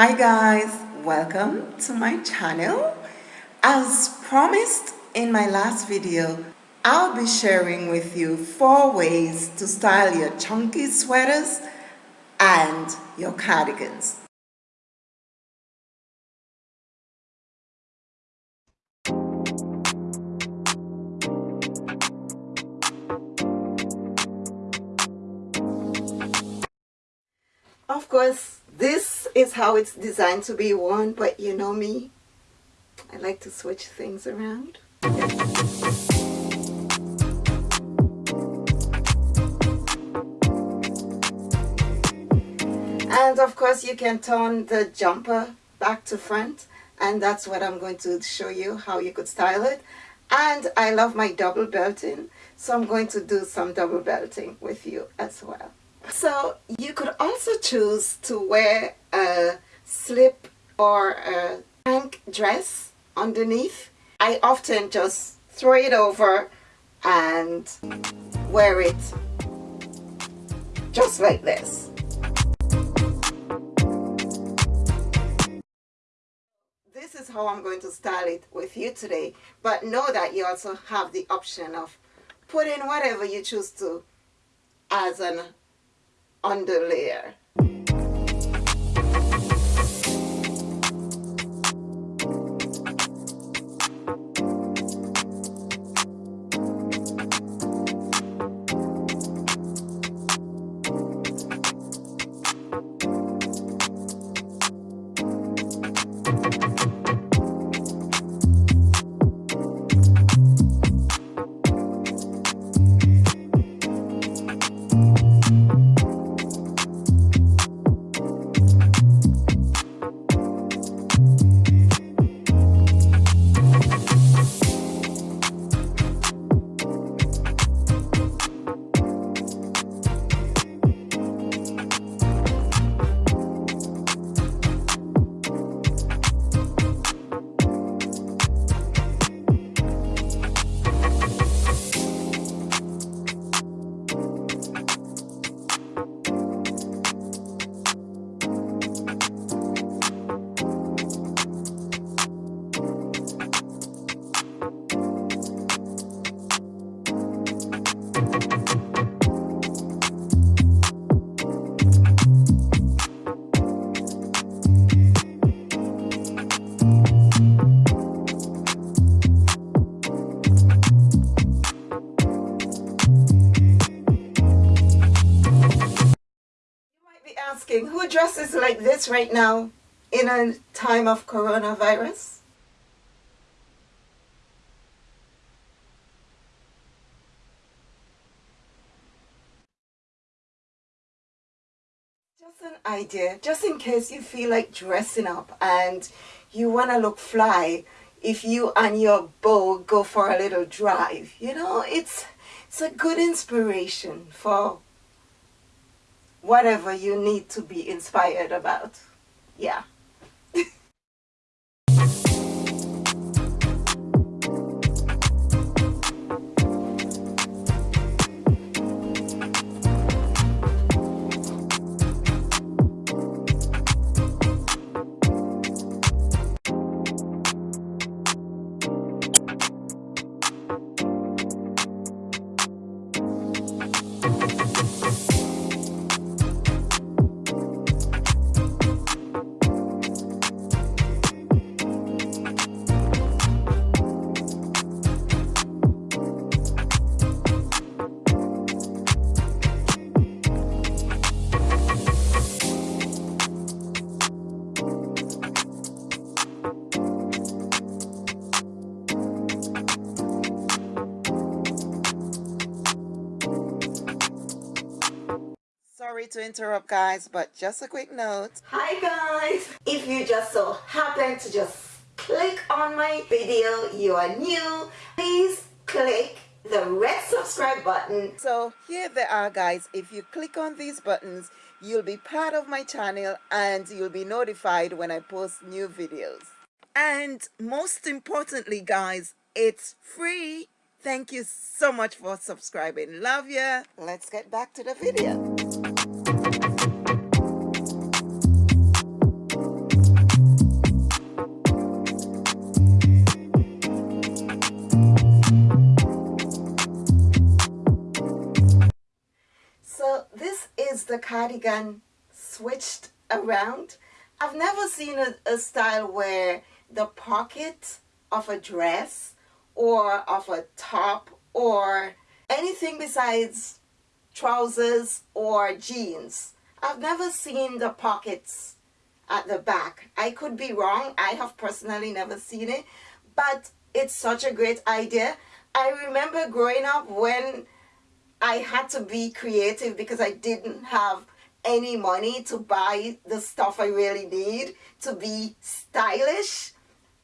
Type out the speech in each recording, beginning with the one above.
Hi guys, welcome to my channel. As promised in my last video, I'll be sharing with you four ways to style your chunky sweaters and your cardigans. Of course, this is how it's designed to be worn, but you know me, I like to switch things around. And of course you can turn the jumper back to front and that's what I'm going to show you how you could style it. And I love my double belting, so I'm going to do some double belting with you as well. So you could also choose to wear a slip or a tank dress underneath. I often just throw it over and wear it just like this. This is how I'm going to style it with you today but know that you also have the option of putting whatever you choose to as an underlayer asking who dresses like this right now in a time of coronavirus? Just an idea, just in case you feel like dressing up and you want to look fly if you and your beau go for a little drive. You know, it's, it's a good inspiration for whatever you need to be inspired about. Yeah. To interrupt guys but just a quick note. Hi guys. If you just so happen to just click on my video you are new please click the red subscribe button. So here they are guys. If you click on these buttons you'll be part of my channel and you'll be notified when I post new videos. And most importantly guys it's free. Thank you so much for subscribing. Love ya. Let's get back to the video cardigan switched around. I've never seen a, a style where the pocket of a dress or of a top or anything besides trousers or jeans. I've never seen the pockets at the back. I could be wrong. I have personally never seen it, but it's such a great idea. I remember growing up when I had to be creative because I didn't have any money to buy the stuff I really need to be stylish.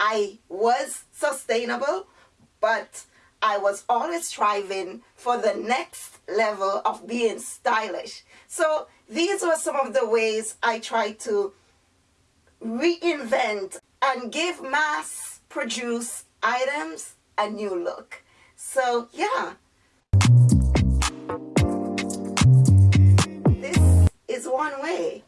I was sustainable, but I was always striving for the next level of being stylish. So these were some of the ways I tried to reinvent and give mass produced items a new look. So yeah. One way.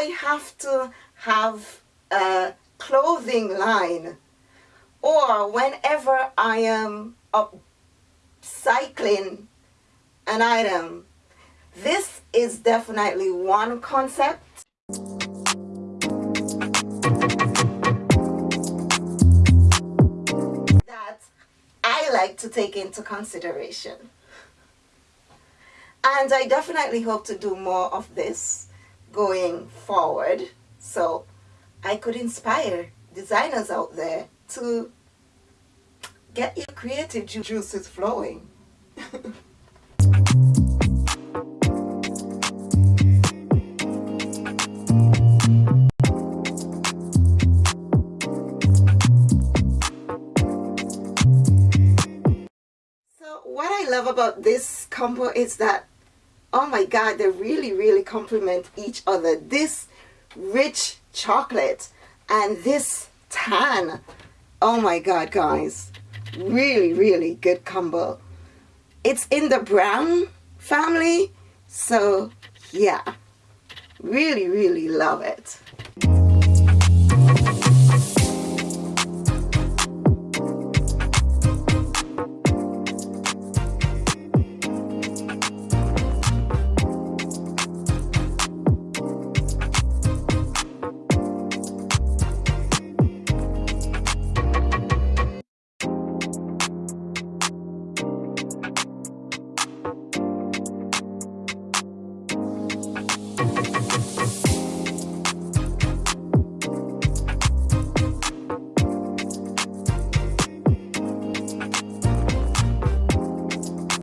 I have to have a clothing line or whenever I am upcycling an item, this is definitely one concept that I like to take into consideration. And I definitely hope to do more of this going forward so I could inspire designers out there to get your creative ju juices flowing. so what I love about this combo is that oh my god they really really complement each other. This rich chocolate and this tan. Oh my god guys. Really really good combo. It's in the brown family so yeah. Really really love it